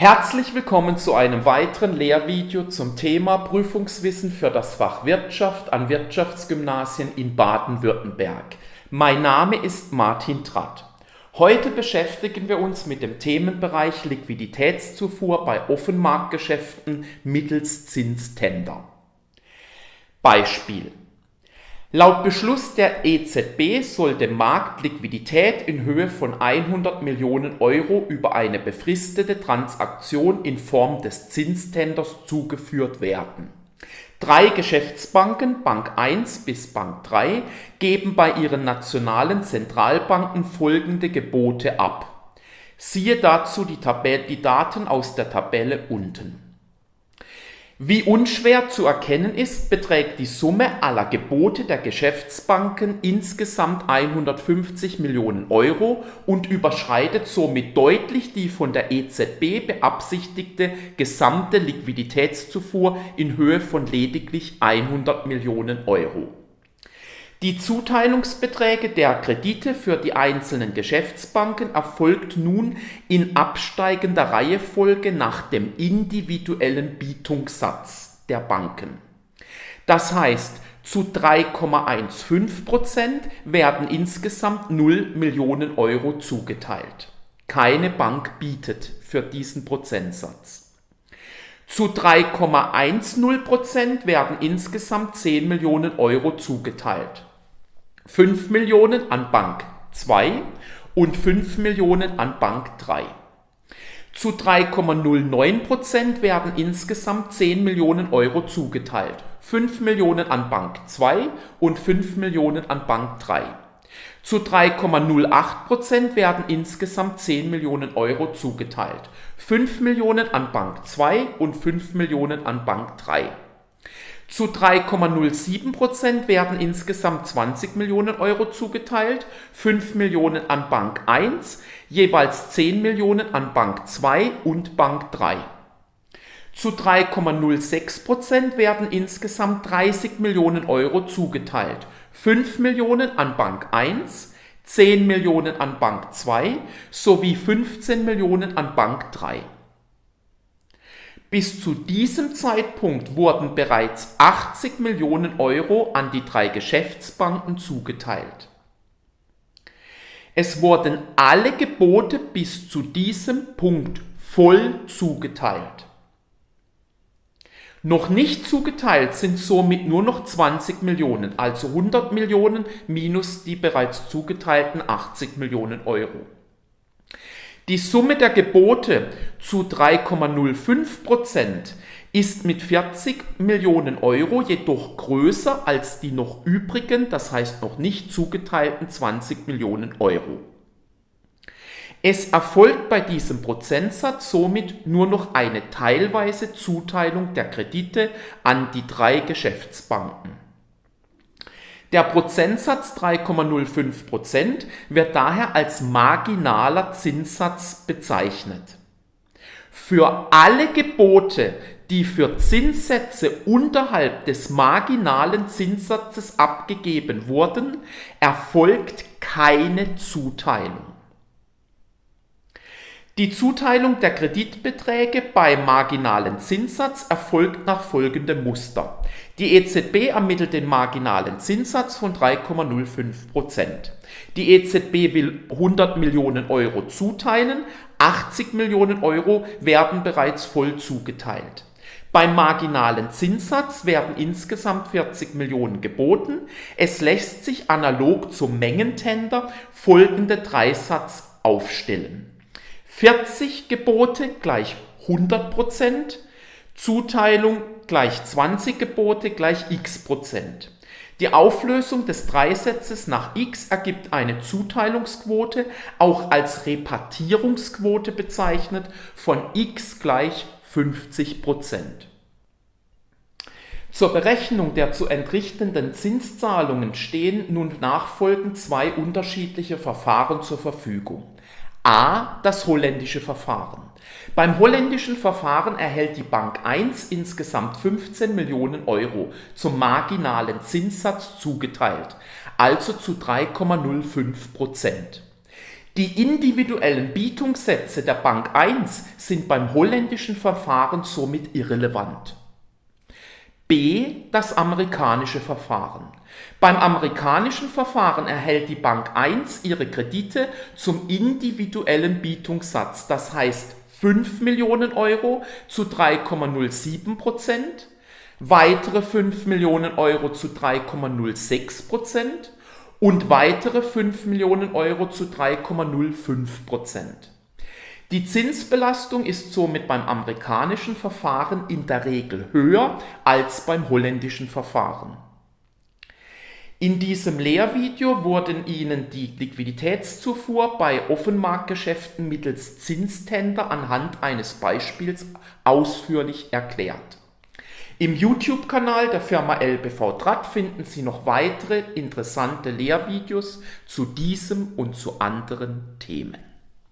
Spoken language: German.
Herzlich willkommen zu einem weiteren Lehrvideo zum Thema Prüfungswissen für das Fach Wirtschaft an Wirtschaftsgymnasien in Baden-Württemberg. Mein Name ist Martin Tratt. Heute beschäftigen wir uns mit dem Themenbereich Liquiditätszufuhr bei Offenmarktgeschäften mittels Zinstender. Beispiel Laut Beschluss der EZB soll dem Markt Liquidität in Höhe von 100 Millionen Euro über eine befristete Transaktion in Form des Zinstenders zugeführt werden. Drei Geschäftsbanken, Bank 1 bis Bank 3, geben bei ihren nationalen Zentralbanken folgende Gebote ab. Siehe dazu die, Tabelle, die Daten aus der Tabelle unten. Wie unschwer zu erkennen ist, beträgt die Summe aller Gebote der Geschäftsbanken insgesamt 150 Millionen Euro und überschreitet somit deutlich die von der EZB beabsichtigte gesamte Liquiditätszufuhr in Höhe von lediglich 100 Millionen Euro die Zuteilungsbeträge der Kredite für die einzelnen Geschäftsbanken erfolgt nun in absteigender Reihefolge nach dem individuellen Bietungssatz der Banken. Das heißt, zu 3,15% werden insgesamt 0 Millionen Euro zugeteilt. Keine Bank bietet für diesen Prozentsatz. Zu 3,10% werden insgesamt 10 Millionen Euro zugeteilt. 5 Millionen an Bank 2 und 5 Millionen an Bank 3. Zu 3,09% werden insgesamt 10 Millionen Euro zugeteilt. 5 Millionen an Bank 2 und 5 Millionen an Bank 3. Zu 3,08% werden insgesamt 10 Millionen Euro zugeteilt. 5 Millionen an Bank 2 und 5 Millionen an Bank 3. Zu 3,07% werden insgesamt 20 Millionen Euro zugeteilt, 5 Millionen an Bank 1, jeweils 10 Millionen an Bank 2 und Bank 3. Zu 3,06% werden insgesamt 30 Millionen Euro zugeteilt, 5 Millionen an Bank 1, 10 Millionen an Bank 2 sowie 15 Millionen an Bank 3. Bis zu diesem Zeitpunkt wurden bereits 80 Millionen Euro an die drei Geschäftsbanken zugeteilt. Es wurden alle Gebote bis zu diesem Punkt voll zugeteilt. Noch nicht zugeteilt sind somit nur noch 20 Millionen, also 100 Millionen minus die bereits zugeteilten 80 Millionen Euro. Die Summe der Gebote zu 3,05 Prozent ist mit 40 Millionen Euro jedoch größer als die noch übrigen, das heißt noch nicht zugeteilten 20 Millionen Euro. Es erfolgt bei diesem Prozentsatz somit nur noch eine teilweise Zuteilung der Kredite an die drei Geschäftsbanken. Der Prozentsatz 3,05% wird daher als marginaler Zinssatz bezeichnet. Für alle Gebote, die für Zinssätze unterhalb des marginalen Zinssatzes abgegeben wurden, erfolgt keine Zuteilung. Die Zuteilung der Kreditbeträge beim marginalen Zinssatz erfolgt nach folgendem Muster. Die EZB ermittelt den marginalen Zinssatz von 3,05%. Die EZB will 100 Millionen Euro zuteilen, 80 Millionen Euro werden bereits voll zugeteilt. Beim marginalen Zinssatz werden insgesamt 40 Millionen geboten. Es lässt sich analog zum Mengentender folgende Dreisatz aufstellen. 40 Gebote gleich 100 Prozent, Zuteilung gleich 20 Gebote gleich x Prozent. Die Auflösung des Dreisatzes nach x ergibt eine Zuteilungsquote, auch als Repartierungsquote bezeichnet, von x gleich 50 Prozent. Zur Berechnung der zu entrichtenden Zinszahlungen stehen nun nachfolgend zwei unterschiedliche Verfahren zur Verfügung. A. Das holländische Verfahren. Beim holländischen Verfahren erhält die Bank 1 insgesamt 15 Millionen Euro zum marginalen Zinssatz zugeteilt, also zu 3,05 Prozent. Die individuellen Bietungssätze der Bank 1 sind beim holländischen Verfahren somit irrelevant. B. Das amerikanische Verfahren. Beim amerikanischen Verfahren erhält die Bank 1 ihre Kredite zum individuellen Bietungssatz, das heißt 5 Millionen Euro zu 3,07 Prozent, weitere 5 Millionen Euro zu 3,06 Prozent und weitere 5 Millionen Euro zu 3,05 Prozent. Die Zinsbelastung ist somit beim amerikanischen Verfahren in der Regel höher als beim holländischen Verfahren. In diesem Lehrvideo wurden Ihnen die Liquiditätszufuhr bei Offenmarktgeschäften mittels Zinstender anhand eines Beispiels ausführlich erklärt. Im YouTube-Kanal der Firma LBV Draht finden Sie noch weitere interessante Lehrvideos zu diesem und zu anderen Themen.